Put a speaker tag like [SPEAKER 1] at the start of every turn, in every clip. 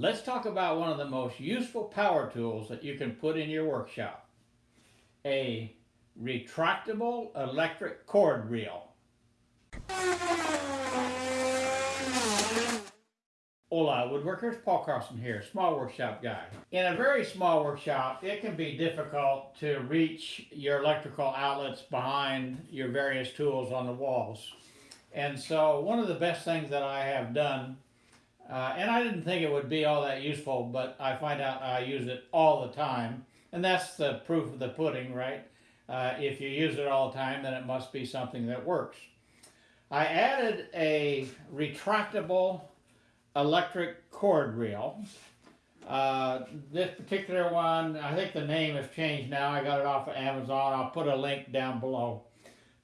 [SPEAKER 1] Let's talk about one of the most useful power tools that you can put in your workshop. A retractable electric cord reel. Hola woodworkers, Paul Carlson here, small workshop guy. In a very small workshop, it can be difficult to reach your electrical outlets behind your various tools on the walls. And so one of the best things that I have done uh, and I didn't think it would be all that useful, but I find out I use it all the time. And that's the proof of the pudding, right? Uh, if you use it all the time, then it must be something that works. I added a retractable electric cord reel. Uh, this particular one, I think the name has changed now. I got it off of Amazon. I'll put a link down below.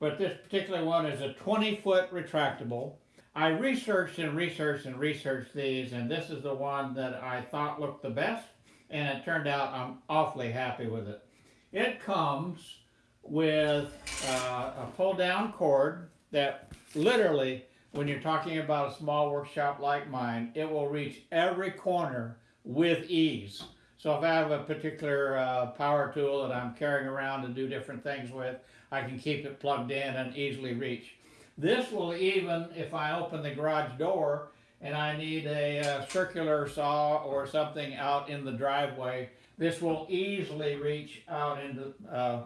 [SPEAKER 1] But this particular one is a 20 foot retractable. I researched and researched and researched these, and this is the one that I thought looked the best, and it turned out I'm awfully happy with it. It comes with uh, a pull-down cord that literally, when you're talking about a small workshop like mine, it will reach every corner with ease. So if I have a particular uh, power tool that I'm carrying around to do different things with, I can keep it plugged in and easily reach. This will even, if I open the garage door and I need a, uh, circular saw or something out in the driveway, this will easily reach out into uh,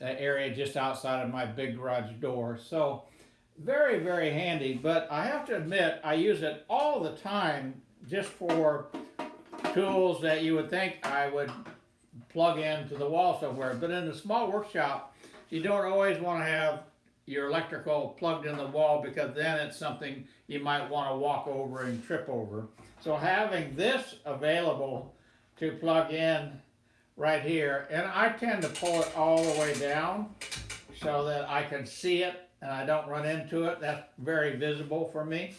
[SPEAKER 1] an area just outside of my big garage door. So very, very handy, but I have to admit, I use it all the time just for tools that you would think I would plug into the wall somewhere. But in a small workshop, you don't always want to have your electrical plugged in the wall because then it's something you might want to walk over and trip over. So having this available to plug in right here, and I tend to pull it all the way down so that I can see it and I don't run into it. That's very visible for me.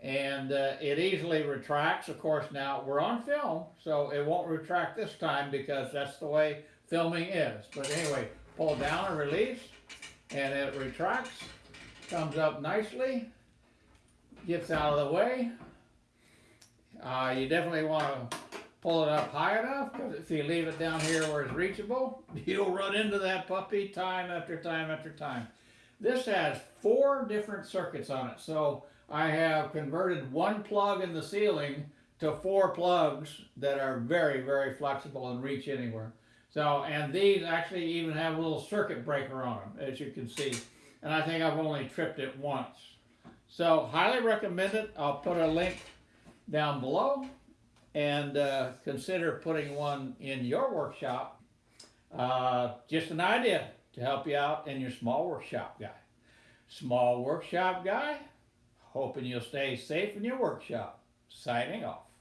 [SPEAKER 1] And uh, it easily retracts. Of course, now we're on film, so it won't retract this time because that's the way filming is. But anyway, pull down and release and it retracts, comes up nicely, gets out of the way. Uh, you definitely want to pull it up high enough because if you leave it down here where it's reachable, you'll run into that puppy time after time after time. This has four different circuits on it. So I have converted one plug in the ceiling to four plugs that are very, very flexible and reach anywhere. So, and these actually even have a little circuit breaker on them, as you can see. And I think I've only tripped it once. So, highly recommend it. I'll put a link down below. And uh, consider putting one in your workshop. Uh, just an idea to help you out in your small workshop guy. Small workshop guy, hoping you'll stay safe in your workshop. Signing off.